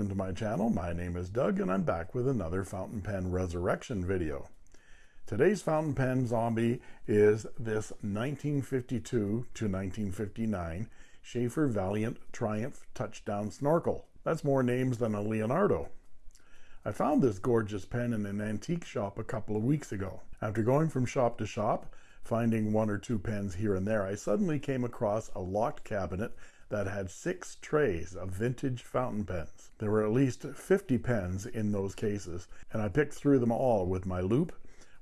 welcome to my channel. My name is Doug and I'm back with another fountain pen resurrection video. Today's fountain pen zombie is this 1952 to 1959 Sheaffer Valiant Triumph Touchdown Snorkel. That's more names than a Leonardo. I found this gorgeous pen in an antique shop a couple of weeks ago. After going from shop to shop, finding one or two pens here and there, I suddenly came across a locked cabinet that had six trays of vintage fountain pens. There were at least 50 pens in those cases, and I picked through them all with my loupe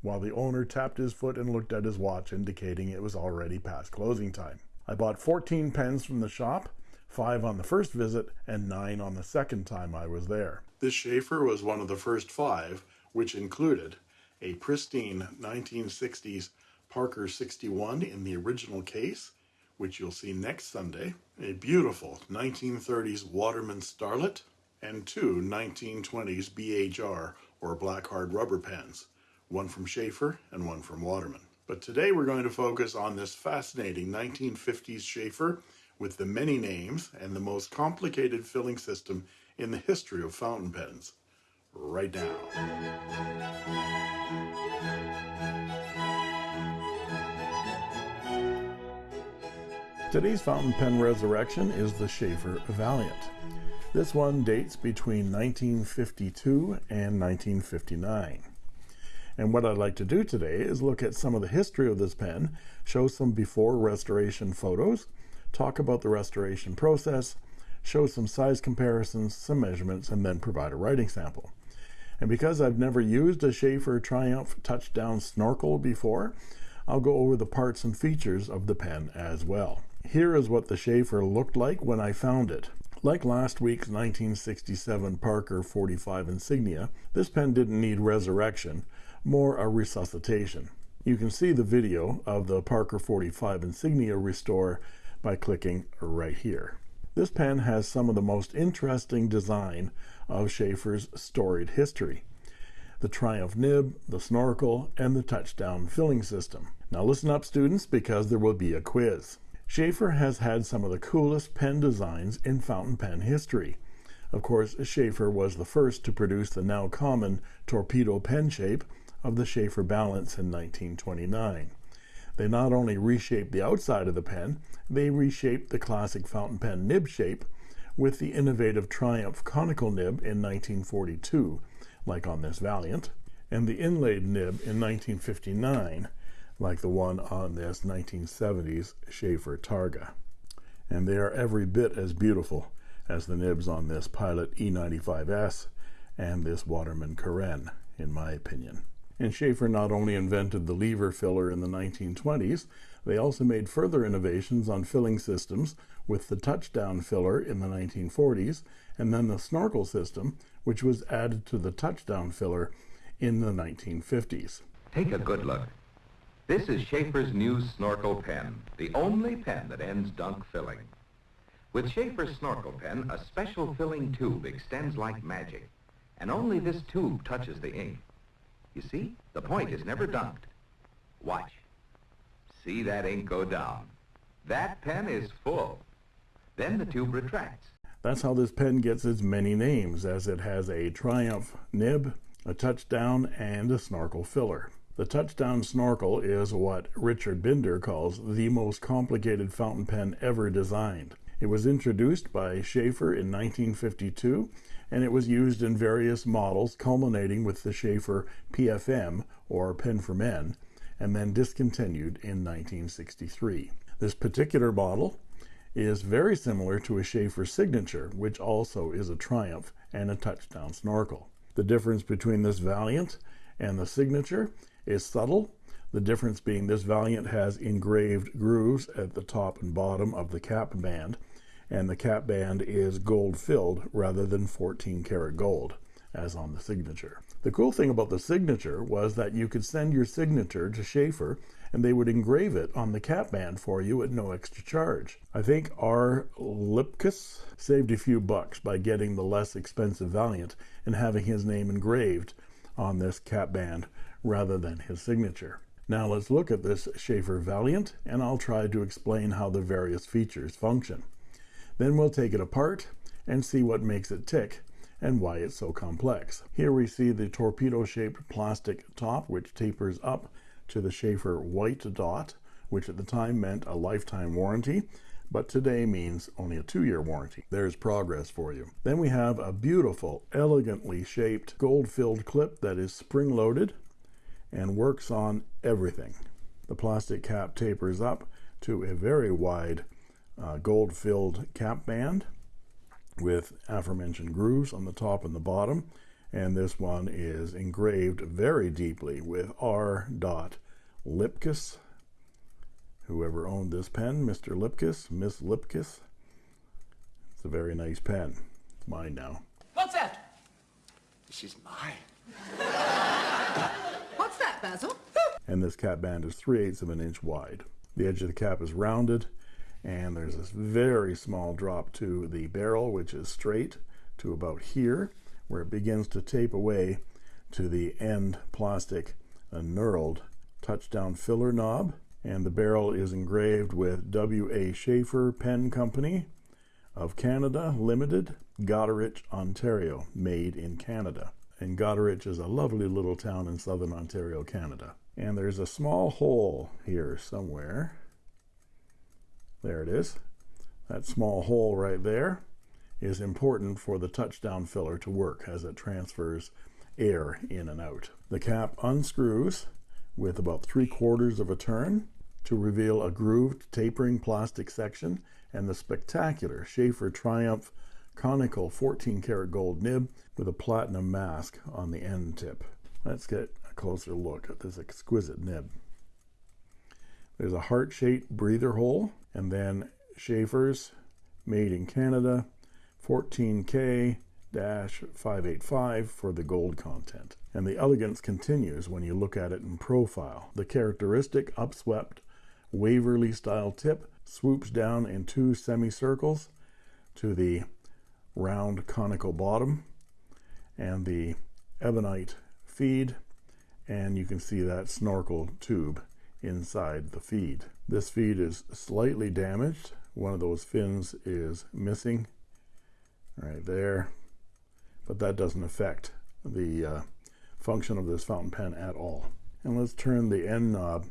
while the owner tapped his foot and looked at his watch, indicating it was already past closing time. I bought 14 pens from the shop, five on the first visit and nine on the second time I was there. This Sheaffer was one of the first five, which included a pristine 1960s Parker 61 in the original case, which you'll see next Sunday, a beautiful 1930s Waterman Starlet, and two 1920s BHR or black hard rubber pens, one from Sheaffer and one from Waterman. But today we're going to focus on this fascinating 1950s Sheaffer with the many names and the most complicated filling system in the history of fountain pens. Right now. Today's fountain pen resurrection is the Sheaffer Valiant. This one dates between 1952 and 1959. And what I'd like to do today is look at some of the history of this pen, show some before restoration photos, talk about the restoration process, show some size comparisons, some measurements, and then provide a writing sample. And because I've never used a Sheaffer Triumph Touchdown Snorkel before, I'll go over the parts and features of the pen as well. Here is what the Sheaffer looked like when I found it. Like last week's 1967 Parker 45 Insignia, this pen didn't need resurrection, more a resuscitation. You can see the video of the Parker 45 Insignia restore by clicking right here. This pen has some of the most interesting design of Sheaffer's storied history. The Triumph nib, the snorkel, and the touchdown filling system. Now listen up students because there will be a quiz. Sheaffer has had some of the coolest pen designs in fountain pen history. Of course, Sheaffer was the first to produce the now common torpedo pen shape of the Sheaffer Balance in 1929. They not only reshaped the outside of the pen, they reshaped the classic fountain pen nib shape with the innovative Triumph conical nib in 1942, like on this Valiant, and the inlaid nib in 1959, like the one on this 1970s Sheaffer Targa. And they are every bit as beautiful as the nibs on this Pilot E95S and this Waterman Carène, in my opinion. And Sheaffer not only invented the lever filler in the 1920s, they also made further innovations on filling systems with the touchdown filler in the 1940s, and then the snorkel system, which was added to the touchdown filler in the 1950s. Take a good look. This is Sheaffer's new snorkel pen, the only pen that ends dunk filling. With Sheaffer's snorkel pen, a special filling tube extends like magic, and only this tube touches the ink. You see, the point is never dunked. Watch. See that ink go down. That pen is full. Then the tube retracts. That's how this pen gets its many names, as it has a Triumph nib, a touchdown, and a snorkel filler. The touchdown snorkel is what Richard Binder calls the most complicated fountain pen ever designed. It was introduced by Sheaffer in 1952 and it was used in various models culminating with the Sheaffer PFM or Pen for Men and then discontinued in 1963. This particular model is very similar to a Sheaffer Signature which also is a Triumph and a touchdown snorkel. The difference between this Valiant and the Signature is subtle. The difference being this Valiant has engraved grooves at the top and bottom of the cap band, and the cap band is gold filled rather than 14 karat gold, as on the signature. The cool thing about the signature was that you could send your signature to Sheaffer and they would engrave it on the cap band for you at no extra charge. I think R. Lipkus saved a few bucks by getting the less expensive Valiant and having his name engraved on this cap band rather than his signature. Now let's look at this Sheaffer Valiant and I'll try to explain how the various features function. Then we'll take it apart and see what makes it tick and why it's so complex. Here we see the torpedo-shaped plastic top which tapers up to the Sheaffer white dot, which at the time meant a lifetime warranty, but today means only a two-year warranty. There's progress for you. Then we have a beautiful, elegantly shaped gold-filled clip that is spring-loaded and works on everything. The plastic cap tapers up to a very wide uh, gold-filled cap band with aforementioned grooves on the top and the bottom and this one is engraved very deeply with R. Lipkus whoever owned this pen Mr. Lipkus Miss Lipkus. It's a very nice pen. It's mine now. What's that? This is mine. What's that Basil? And this cap band is 3 eighths of an inch wide. The edge of the cap is rounded and there's this very small drop to the barrel which is straight to about here where it begins to tape away to the end plastic a knurled touchdown filler knob and the barrel is engraved with W.A. Sheaffer Pen Company of Canada Limited Goderich Ontario made in Canada. And Goderich is a lovely little town in southern Ontario Canada. And there's a small hole here somewhere. There it is. That small hole right there is important for the touchdown filler to work as it transfers air in and out. The cap unscrews with about three quarters of a turn to reveal a grooved tapering plastic section and the spectacular Sheaffer Triumph conical 14 karat gold nib with a platinum mask on the end tip. Let's get a closer look at this exquisite nib. There's a heart-shaped breather hole and then Sheaffer's made in Canada 14k 585 for the gold content. And the elegance continues when you look at it in profile. The characteristic upswept Waverly style tip swoops down in two semicircles to the round conical bottom and the ebonite feed. And you can see that snorkel tube inside the feed. This feed is slightly damaged. One of those fins is missing right there but that doesn't affect the uh, function of this fountain pen at all. And let's turn the end knob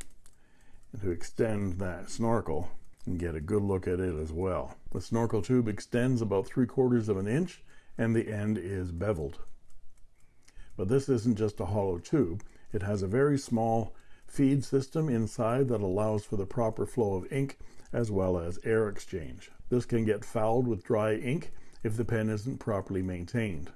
to extend that snorkel and get a good look at it as well. The snorkel tube extends about three quarters of an inch and the end is beveled. But this isn't just a hollow tube. It has a very small feed system inside that allows for the proper flow of ink as well as air exchange. This can get fouled with dry ink if the pen isn't properly maintained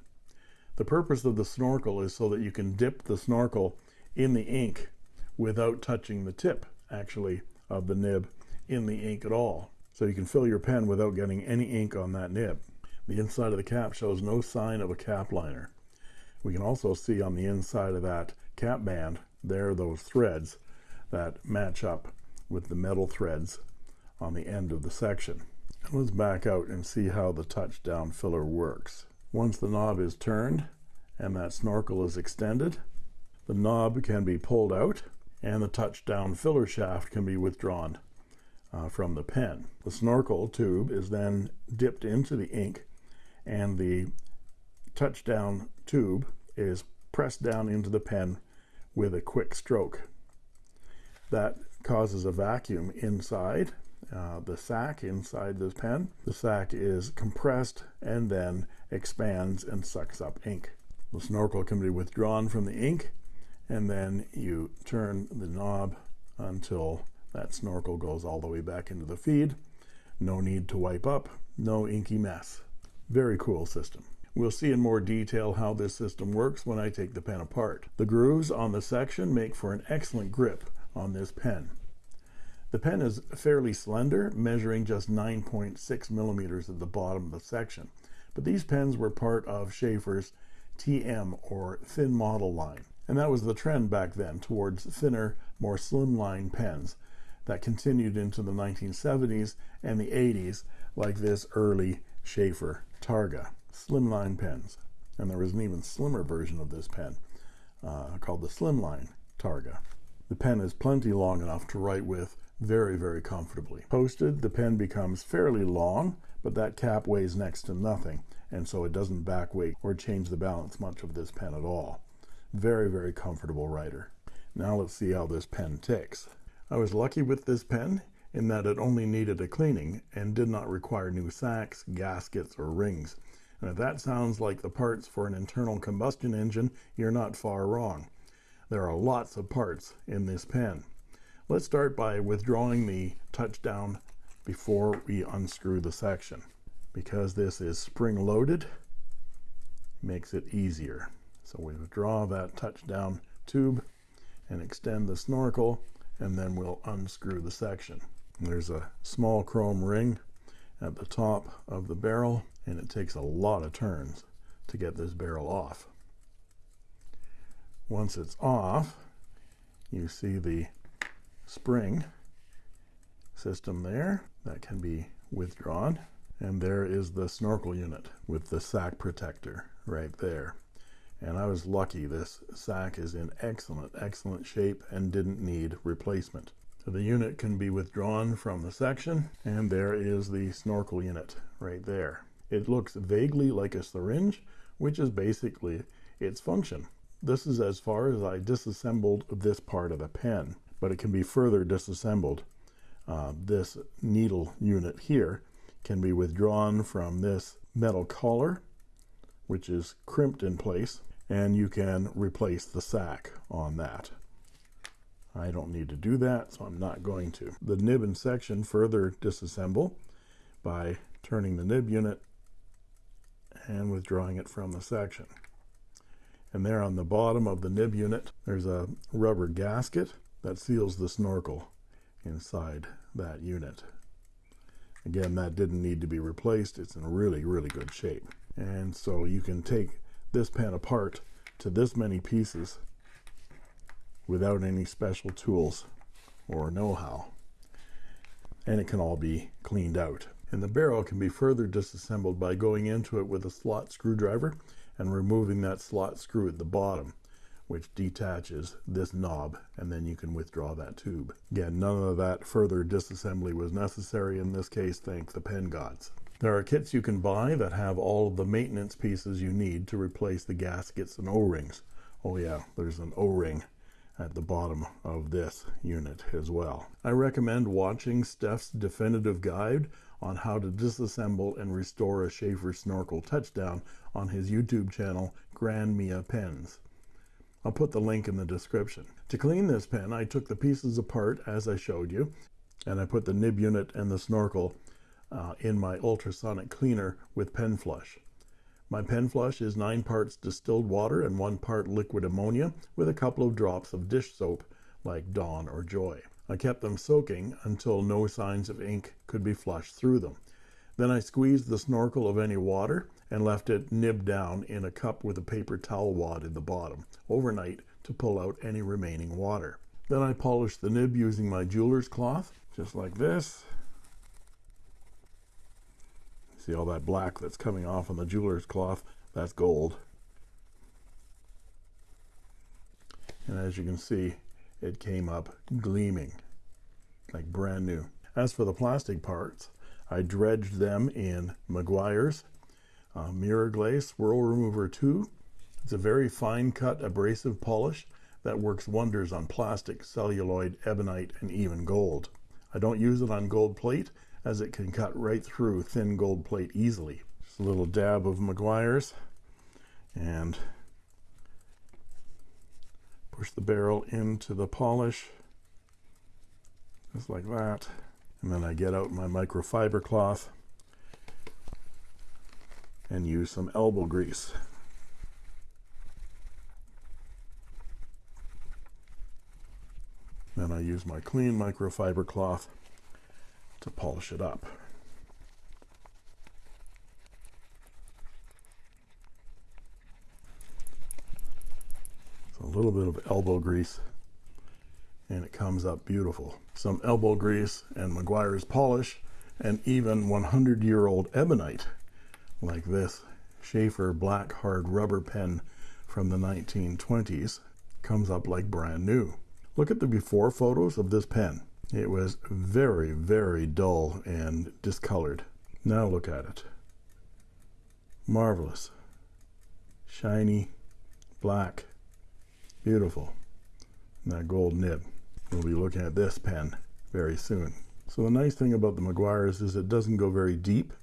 the purpose of the snorkel is so that you can dip the snorkel in the ink without touching the tip actually of the nib in the ink at all. So you can fill your pen without getting any ink on that nib. The inside of the cap shows no sign of a cap liner. We can also see on the inside of that cap band there are those threads that match up with the metal threads on the end of the section. Let's back out and see how the touchdown filler works once the knob is turned and that snorkel is extended the knob can be pulled out and the touchdown filler shaft can be withdrawn uh, from the pen. The snorkel tube is then dipped into the ink and the touchdown tube is pressed down into the pen with a quick stroke. That causes a vacuum inside uh, the sac inside this pen. The sac is compressed and then expands and sucks up ink. The snorkel can be withdrawn from the ink and then you turn the knob until that snorkel goes all the way back into the feed. No need to wipe up no inky mess. Very cool system. We'll see in more detail how this system works when I take the pen apart. The grooves on the section make for an excellent grip on this pen. The pen is fairly slender measuring just 9.6 millimeters at the bottom of the section but these pens were part of Sheaffer's TM or thin model line. And that was the trend back then towards thinner more slimline pens that continued into the 1970s and the 80s like this early Sheaffer Targa slimline pens. And there was an even slimmer version of this pen uh, called the slimline Targa. The pen is plenty long enough to write with very very comfortably posted the pen becomes fairly long but that cap weighs next to nothing and so it doesn't back weight or change the balance much of this pen at all. Very, very comfortable writer. Now let's see how this pen ticks. I was lucky with this pen in that it only needed a cleaning and did not require new sacks, gaskets, or rings. And if that sounds like the parts for an internal combustion engine, you're not far wrong. There are lots of parts in this pen. Let's start by withdrawing the touchdown before we unscrew the section. Because this is spring loaded, makes it easier. So we withdraw that touchdown tube and extend the snorkel and then we'll unscrew the section. There's a small chrome ring at the top of the barrel and it takes a lot of turns to get this barrel off. Once it's off, you see the spring system there that can be withdrawn. And there is the snorkel unit with the sack protector right there. And I was lucky this sack is in excellent, excellent shape and didn't need replacement. So the unit can be withdrawn from the section and there is the snorkel unit right there. It looks vaguely like a syringe, which is basically its function. This is as far as I disassembled this part of the pen, but it can be further disassembled. Uh, this needle unit here can be withdrawn from this metal collar, which is crimped in place, and you can replace the sack on that. I don't need to do that, so I'm not going to. The nib and section further disassemble by turning the nib unit and withdrawing it from the section and there on the bottom of the nib unit there's a rubber gasket that seals the snorkel inside that unit. Again that didn't need to be replaced. It's in really really good shape. And so you can take this pen apart to this many pieces without any special tools or know-how. And it can all be cleaned out. And the barrel can be further disassembled by going into it with a slot screwdriver and removing that slot screw at the bottom which detaches this knob and then you can withdraw that tube. Again none of that further disassembly was necessary in this case thank the pen gods. There are kits you can buy that have all of the maintenance pieces you need to replace the gaskets and o-rings. Oh yeah there's an o-ring at the bottom of this unit as well. I recommend watching steph's definitive guide on how to disassemble and restore a Sheaffer snorkel touchdown on his YouTube channel, GrandMia Pens. I'll put the link in the description. To clean this pen, I took the pieces apart as I showed you, and I put the nib unit and the snorkel uh, in my ultrasonic cleaner with pen flush. My pen flush is nine parts distilled water and one part liquid ammonia with a couple of drops of dish soap like Dawn or Joy. I kept them soaking until no signs of ink could be flushed through them. Then I squeezed the snorkel of any water and left it nib down in a cup with a paper towel wad in the bottom overnight to pull out any remaining water. Then I polished the nib using my jeweler's cloth, just like this. See all that black that's coming off on the jeweler's cloth? That's gold. And as you can see, it came up gleaming like brand new as for the plastic parts I dredged them in Meguiar's uh, mirror glaze swirl remover 2 it's a very fine cut abrasive polish that works wonders on plastic celluloid ebonite and even gold. I don't use it on gold plate as it can cut right through thin gold plate easily. Just a little dab of Meguiar's and push the barrel into the polish just like that. And then I get out my microfiber cloth and use some elbow grease. Then I use my clean microfiber cloth to polish it up. A little bit of elbow grease and it comes up beautiful. Some elbow grease and Meguiar's polish and even 100 year old ebonite like this Sheaffer black hard rubber pen from the 1920s comes up like brand new look at the before photos of this pen it was very very dull and discolored now look at it Marvelous. Shiny, black, beautiful. And that gold nib. We'll be looking at this pen very soon. So the nice thing about the Meguiar's is it doesn't go very deep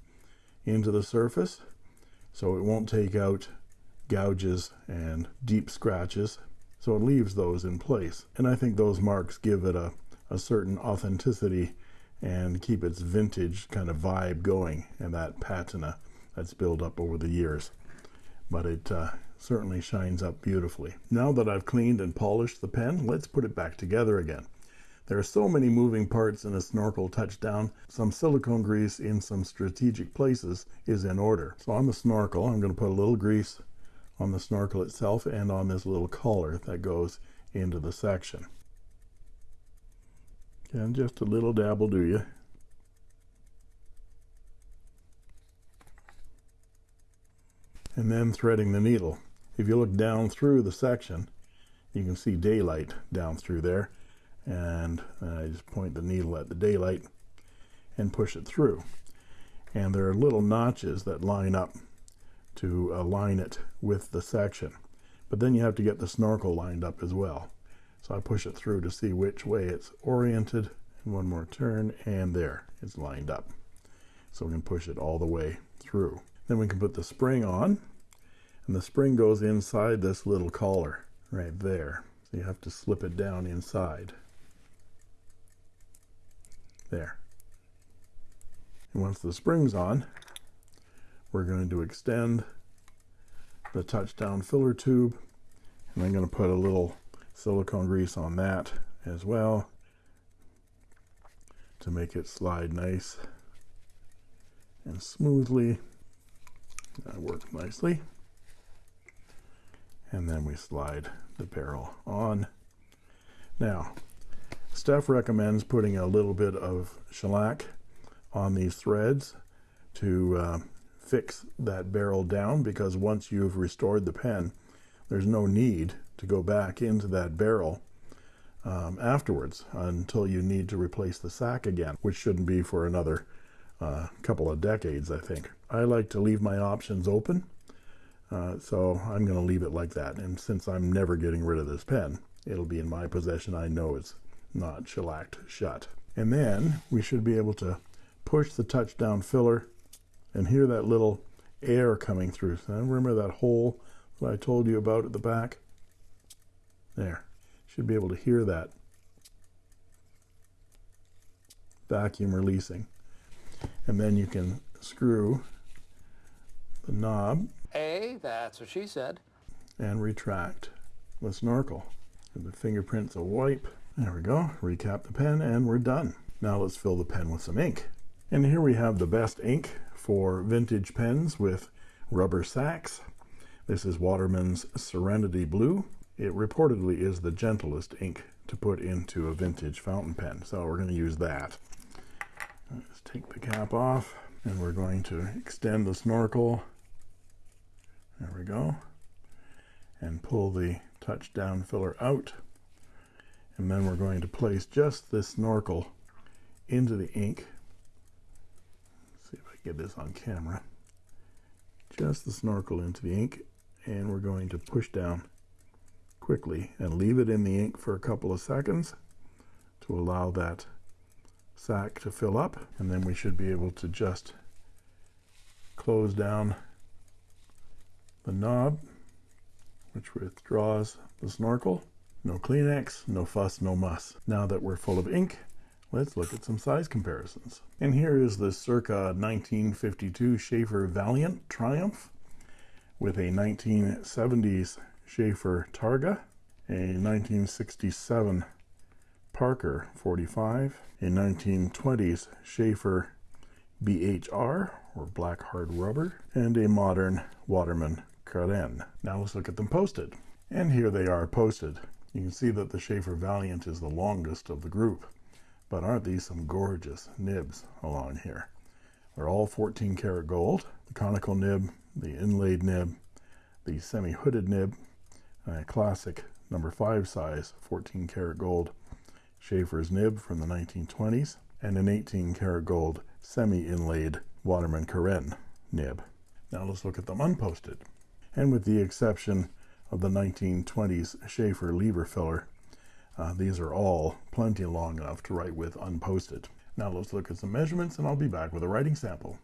into the surface, so it won't take out gouges and deep scratches, so it leaves those in place. And I think those marks give it a, a certain authenticity and keep its vintage kind of vibe going and that patina that's built up over the years. But it uh, certainly shines up beautifully. Now that I've cleaned and polished the pen, let's put it back together again. There are so many moving parts in a snorkel touchdown. Some silicone grease in some strategic places is in order. So on the snorkel, I'm going to put a little grease on the snorkel itself and on this little collar that goes into the section. And just a little dabble, do you. And then threading the needle. If you look down through the section, you can see daylight down through there. And I just point the needle at the daylight and push it through. And there are little notches that line up to align it with the section. But then you have to get the snorkel lined up as well. So I push it through to see which way it's oriented. And one more turn, and there, it's lined up. So we can push it all the way through. Then we can put the spring on, and the spring goes inside this little collar right there. So you have to slip it down inside. There. And once the spring's on, we're going to extend the touchdown filler tube, and I'm going to put a little silicone grease on that as well to make it slide nice and smoothly. That worked nicely. And then we slide the barrel on. Now, Steph recommends putting a little bit of shellac on these threads to uh, fix that barrel down because once you've restored the pen, there's no need to go back into that barrel um, afterwards until you need to replace the sack again, which shouldn't be for another uh, couple of decades, I think. I like to leave my options open, uh, so I'm going to leave it like that. And since I'm never getting rid of this pen, it'll be in my possession. I know it's not shellacked shut. And then we should be able to push the touchdown filler and hear that little air coming through. So remember that hole that I told you about at the back? There. Should be able to hear that vacuum releasing. And then you can screw the knob. Hey, that's what she said. And retract the snorkel. And the fingerprints will wipe. There we go. Recap the pen and we're done. Now let's fill the pen with some ink. And here we have the best ink for vintage pens with rubber sacks. This is Waterman's Serenity Blue. It reportedly is the gentlest ink to put into a vintage fountain pen, so we're going to use that. Let's take the cap off, and we're going to extend the snorkel. There we go. And pull the touchdown filler out. And then we're going to place just this snorkel into the ink see if I get this on camera. Just the snorkel into the ink and we're going to push down quickly and leave it in the ink for a couple of seconds to allow that sack to fill up and then we should be able to just close down the knob which withdraws the snorkel no Kleenex no fuss no muss now that we're full of ink Let's look at some size comparisons. And here is the circa 1952 Sheaffer Valiant Triumph with a 1970s Sheaffer Targa, a 1967 Parker 45, a 1920s Sheaffer BHR, or black hard rubber, and a modern Waterman Carène. Now let's look at them posted. And here they are posted. You can see that the Sheaffer Valiant is the longest of the group. But aren't these some gorgeous nibs along here? They're all 14 karat gold. The conical nib, the inlaid nib, the semi-hooded nib, a classic number 5 size 14 karat gold Sheaffer's nib from the 1920s, and an 18 karat gold semi-inlaid Waterman Carène nib. Now let's look at them unposted. And with the exception of the 1920s Sheaffer lever filler, uh, these are all plenty long enough to write with unposted. Now let's look at some measurements and I'll be back with a writing sample.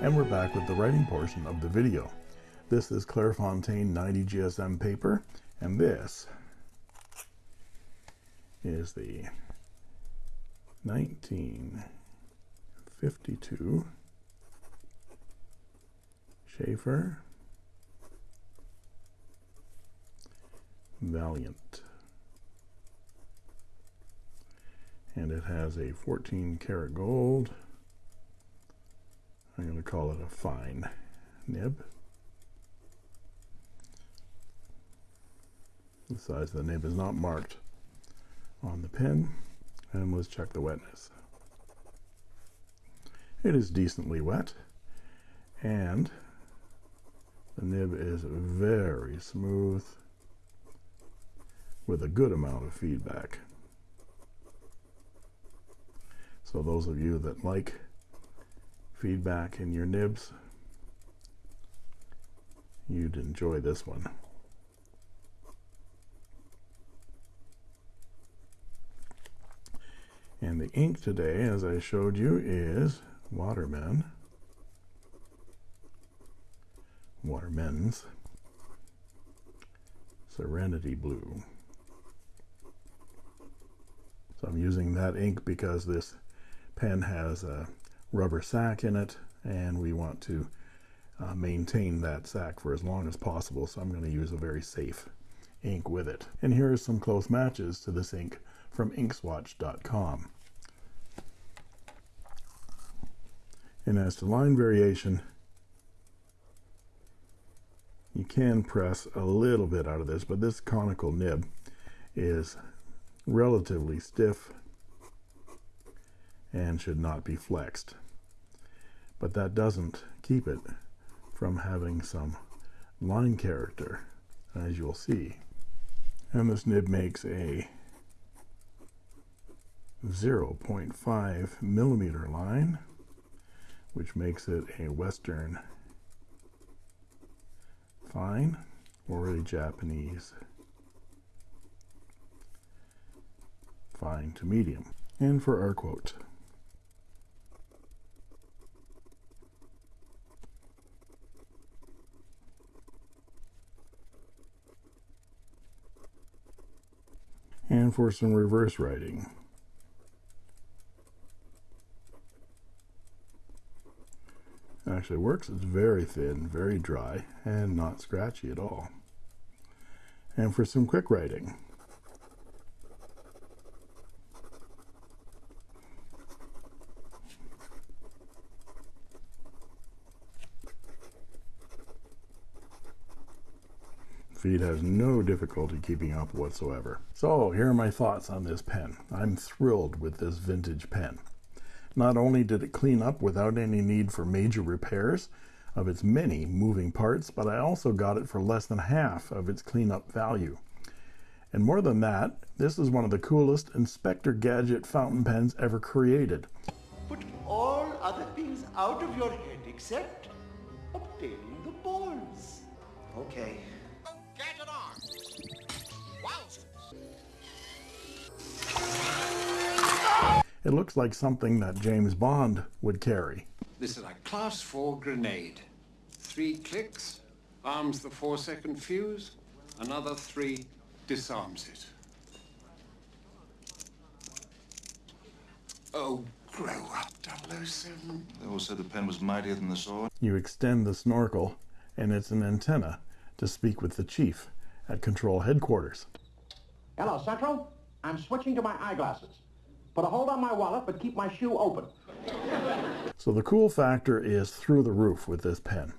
And we're back with the writing portion of the video. This is Clairefontaine 90 GSM paper, and this is the 1952 Sheaffer Valiant. And it has a 14 karat gold. I'm going to call it a fine nib. The size of the nib is not marked on the pen and let's check the wetness. It is decently wet and the nib is very smooth with a good amount of feedback. So those of you that like feedback in your nibs you'd enjoy this one And the ink today, as I showed you, is Waterman. Waterman's Serenity Blue. So I'm using that ink because this pen has a rubber sac in it and we want to uh, maintain that sac for as long as possible. So I'm going to use a very safe ink with it. And here are some close matches to this ink from inkswatch.com. And as to line variation, you can press a little bit out of this, but this conical nib is relatively stiff and should not be flexed. But that doesn't keep it from having some line character, as you'll see. And this nib makes a 0.5 millimeter line, which makes it a Western fine or a Japanese fine to medium. And for our quote. And for some reverse writing. Actually works. It's very thin, very dry, and not scratchy at all. And for some quick writing, Feed has no difficulty keeping up whatsoever. So here are my thoughts on this pen. I'm thrilled with this vintage pen. Not only did it clean up without any need for major repairs of its many moving parts, but I also got it for less than half of its cleanup value. And more than that, this is one of the coolest Inspector Gadget fountain pens ever created. Put all other things out of your head except obtaining the balls. Okay. It looks like something that James Bond would carry. This is a class 4 grenade. Three clicks, arms the four second fuse, another three disarms it. Oh, grow up, 007. They all said the pen was mightier than the sword. You extend the snorkel, and it's an antenna to speak with the chief at control headquarters. Hello, Central. I'm switching to my eyeglasses. Put a hold on my wallet, but keep my shoe open. So the cool factor is through the roof with this pen.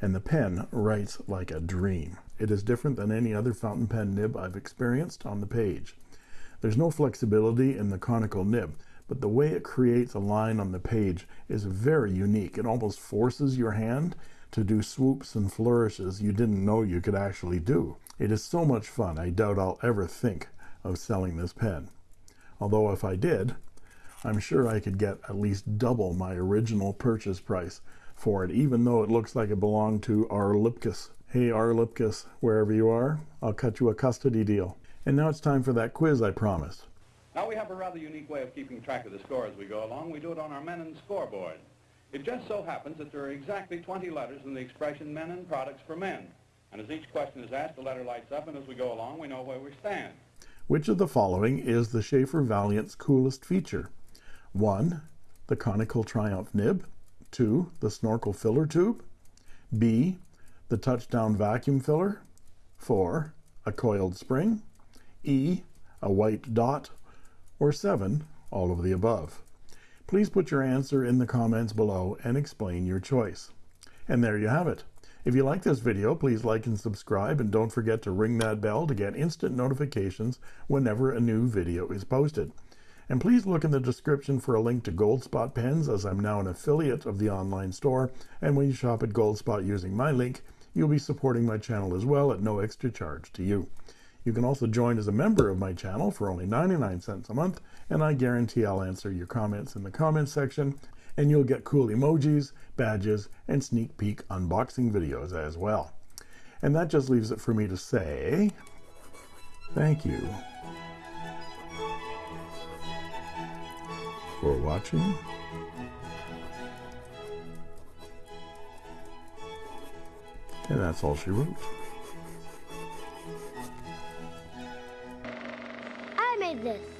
And the pen writes like a dream. It is different than any other fountain pen nib I've experienced on the page. There's no flexibility in the conical nib, but the way it creates a line on the page is very unique. It almost forces your hand to do swoops and flourishes you didn't know you could actually do. It is so much fun, I doubt I'll ever think of selling this pen. Although if I did, I'm sure I could get at least double my original purchase price for it, even though it looks like it belonged to R. Lipkus. Hey, R. Lipkus, wherever you are, I'll cut you a custody deal. And now it's time for that quiz I promised. Now we have a rather unique way of keeping track of the score as we go along. We do it on our Mennen scoreboard. It just so happens that there are exactly 20 letters in the expression Mennen products for men. And as each question is asked, the letter lights up, and as we go along, we know where we stand. Which of the following is the Sheaffer Valiant's coolest feature? 1. The conical triumph nib. 2. The snorkel filler tube. B. The touchdown vacuum filler. 4. A coiled spring. E. A white dot. Or 7. All of the above. Please put your answer in the comments below and explain your choice. And there you have it. If you like this video, please like and subscribe and don't forget to ring that bell to get instant notifications whenever a new video is posted. And please look in the description for a link to Goldspot pens as I'm now an affiliate of the online store. And when you shop at Goldspot using my link, you'll be supporting my channel as well at no extra charge to you. You can also join as a member of my channel for only 99 cents a month, and I guarantee I'll answer your comments in the comments section and you'll get cool emojis, badges, and sneak peek unboxing videos as well. And that just leaves it for me to say thank you for watching. And that's all she wrote. I made this.